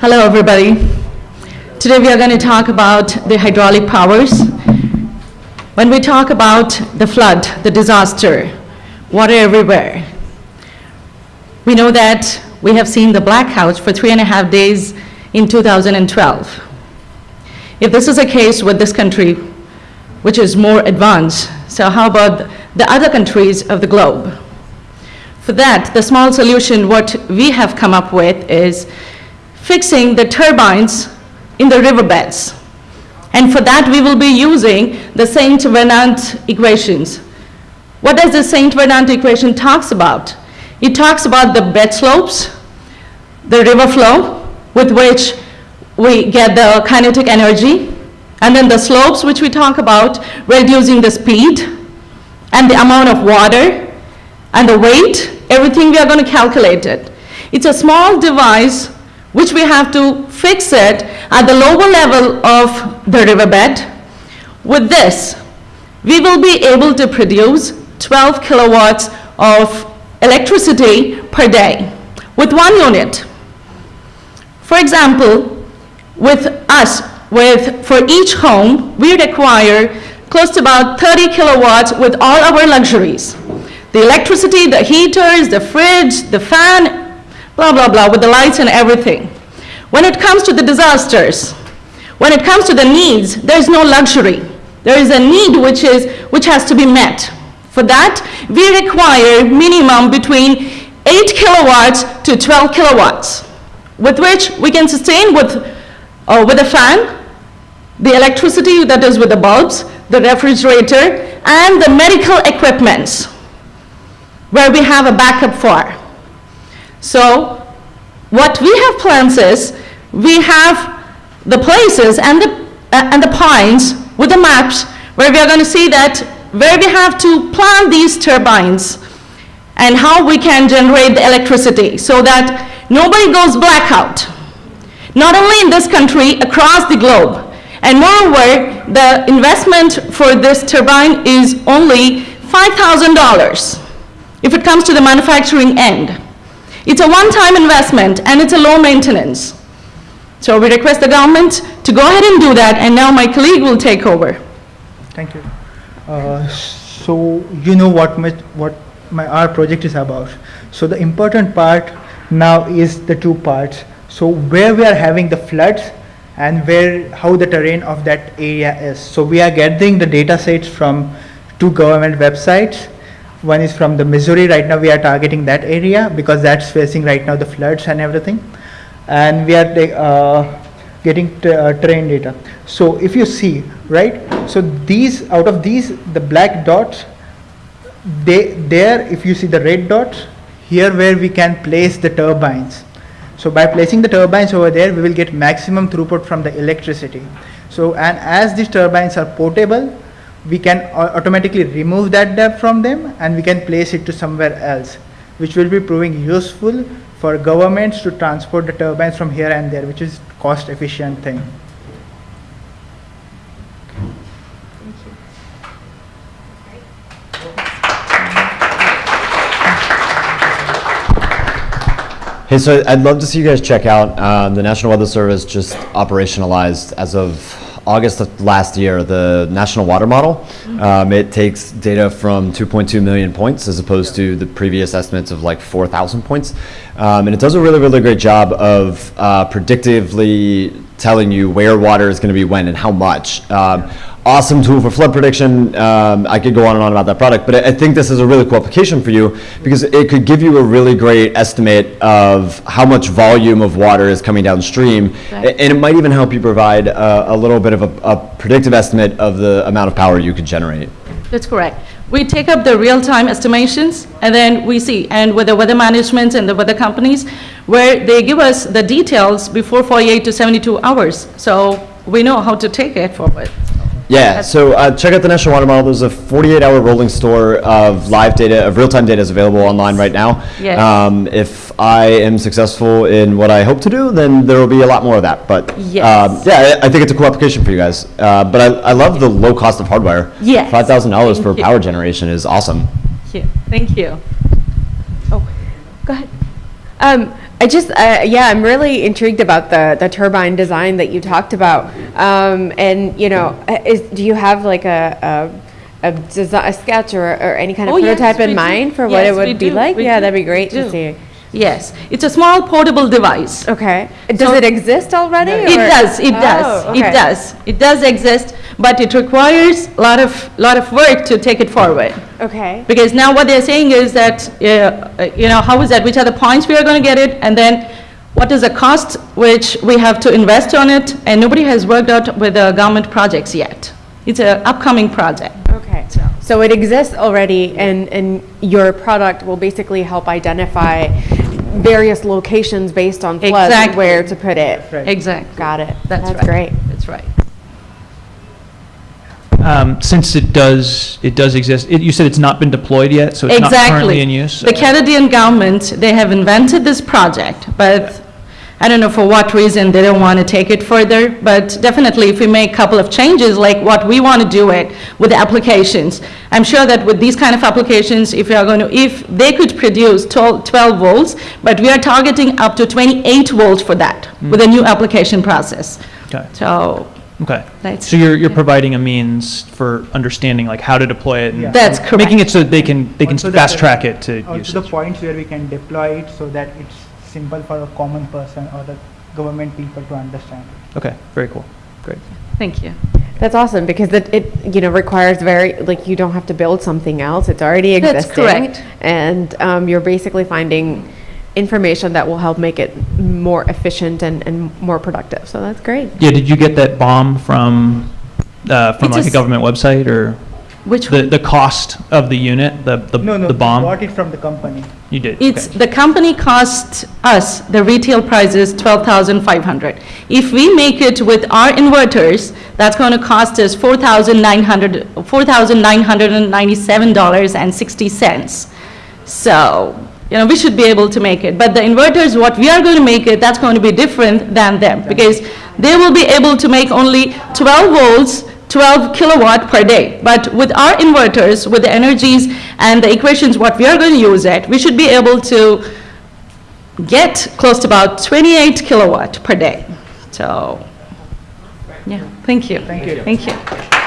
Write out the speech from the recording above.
Hello, everybody. Today we are going to talk about the hydraulic powers. When we talk about the flood, the disaster, water everywhere, we know that we have seen the blackouts for three and a half days in 2012. If this is a case with this country, which is more advanced, so how about the other countries of the globe? For that, the small solution, what we have come up with is fixing the turbines in the riverbeds. And for that, we will be using the Saint Venant equations. What does the Saint Venant equation talks about? It talks about the bed slopes, the river flow, with which we get the kinetic energy, and then the slopes, which we talk about, reducing the speed, and the amount of water, and the weight, everything we are going to calculate it. It's a small device which we have to fix it at the lower level of the riverbed. With this, we will be able to produce 12 kilowatts of electricity per day with one unit. For example, with us, with, for each home, we require close to about 30 kilowatts with all our luxuries. The electricity, the heaters, the fridge, the fan, blah, blah, blah, with the lights and everything. When it comes to the disasters, when it comes to the needs, there's no luxury. There is a need which, is, which has to be met. For that, we require minimum between 8 kilowatts to 12 kilowatts, with which we can sustain with, uh, with a fan, the electricity that is with the bulbs, the refrigerator, and the medical equipments, where we have a backup for. So what we have plans is, we have the places and the, uh, and the points with the maps where we are going to see that where we have to plant these turbines and how we can generate the electricity so that nobody goes blackout. Not only in this country, across the globe. And moreover, the investment for this turbine is only $5,000 if it comes to the manufacturing end. It's a one-time investment and it's a low maintenance. So we request the government to go ahead and do that and now my colleague will take over. Thank you. Uh, so you know what my, what my our project is about. So the important part now is the two parts. So where we are having the floods and where how the terrain of that area is. So we are gathering the data sets from two government websites. One is from the Missouri. Right now we are targeting that area because that's facing right now the floods and everything. And we are uh, getting uh, terrain data. So if you see, right, so these, out of these, the black dots, they, there, if you see the red dots, here where we can place the turbines. So by placing the turbines over there, we will get maximum throughput from the electricity. So, and as these turbines are portable, we can automatically remove that depth from them and we can place it to somewhere else, which will be proving useful for governments to transport the turbines from here and there, which is cost efficient thing. Hey, so I'd love to see you guys check out um, the National Weather Service just operationalized as of August of last year the National Water Model. Um, it takes data from 2.2 million points as opposed to the previous estimates of like 4,000 points. Um, and it does a really, really great job of uh, predictively telling you where water is going to be when and how much. Um, awesome tool for flood prediction. Um, I could go on and on about that product, but I, think this is a really cool application for you because it could give you a really great estimate of how much volume of water is coming downstream, Right. and it might even help you provide a, a little bit of a, a predictive estimate of the amount of power you could generate. That's correct. We take up the real-time estimations, and then we see, and with the weather management and the weather companies, where they give us the details before 48 to 72 hours, so we know how to take it forward. Yeah, so uh, check out the National Water Model. There's a 48-hour rolling store of live data, of real-time data is available online right now. Yes. Um, if I am successful in what I hope to do, then there will be a lot more of that. But Yes. um, yeah, I I think it's a cool application for you guys. Uh, but I, I love the low cost of hardware. Yes. $5,000 for you. power generation is awesome. Thank you. Thank you. Oh, go ahead. Um, I just, uh, yeah, I'm really intrigued about the, the turbine design that you talked about. Um, and, you know, uh, is, do you have like a, a, a design, a sketch or, or any kind of Oh, prototype we in do. mind for what it would be do. like? We Yeah, do. that'd be great to see. Yes, it's a small portable device. Okay. Does So- it exist already? It or- does, it does, Oh, it does. It does exist, but it requires a lot of, lot of work to take it forward. Okay. Because now what they're saying is that, uh, uh, you know, how is that, which are the points we are going to get it, and then what is the cost which we have to invest on it, and nobody has worked out with the government projects yet. It's an upcoming project. Okay. So it exists already and, and your product will basically help identify various locations based on floods, Exactly. where to put it. Right. Exactly. Got it. That's right. That's great. That's right. Um, Since it does, it does exist, it- you said it's not been deployed yet, so it's not currently Exactly. in use? The Canadian government, they have invented this project, but I don't know for what reason they don't want to take it further, but definitely if we make a couple of changes, like what we want to do it with the applications, I'm sure that with these kind of applications, if we are going to, if they could produce 12 12 volts, but we are targeting up to 28 volts for that hmm. with a new application process. Okay, So okay. So you're, you're providing a means for understanding like how to deploy it? and Yeah. that's correct. Making it so that they can, they can fast track it to Also the usage? points where we can deploy it so that it's simple for a common person or the government people to understand. Okay, very cool, great. Thank you. That's awesome because it, it, you know, requires very, like, you don't have to build something else. It's already existing. That's existing. correct. And um, you're basically finding information that will help make it more efficient and, and more productive. So that's great. Yeah, did you get that BOM from, uh, from It's like a government website or Which the, the cost of the unit, the, the No, no, the we BOM? bought it from the company. You did? It's, okay. the company costs us, the retail price is 12,500. If we make it with our inverters, that's going to cost us 4,900, $4,997.60. So, you know, we should be able to make it. But the inverters, what we are going to make it, that's going to be different than them, because they will be able to make only 12 volts, 12 kilowatt per day. But with our inverters, with the energies and the equations, what we are going to use it, we should be able to get close to about 28 kilowatt per day. So, yeah, thank you. Thank you. Thank you.